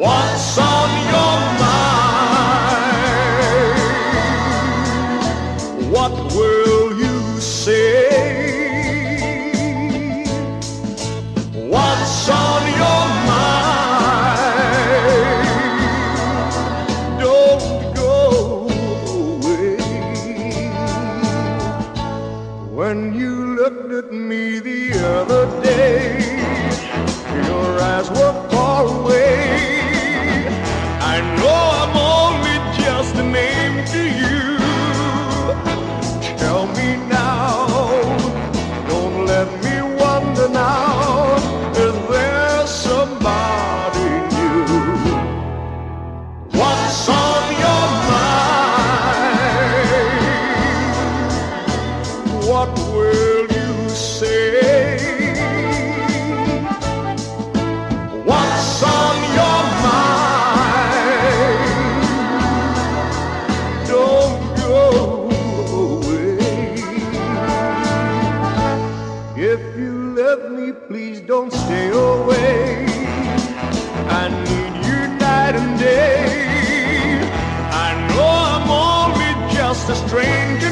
What's on your mind? What will you say? What's on your mind? Don't go away. When you looked at me the other day, love me, please don't stay away. I need you night and day. I know I'm only just a stranger.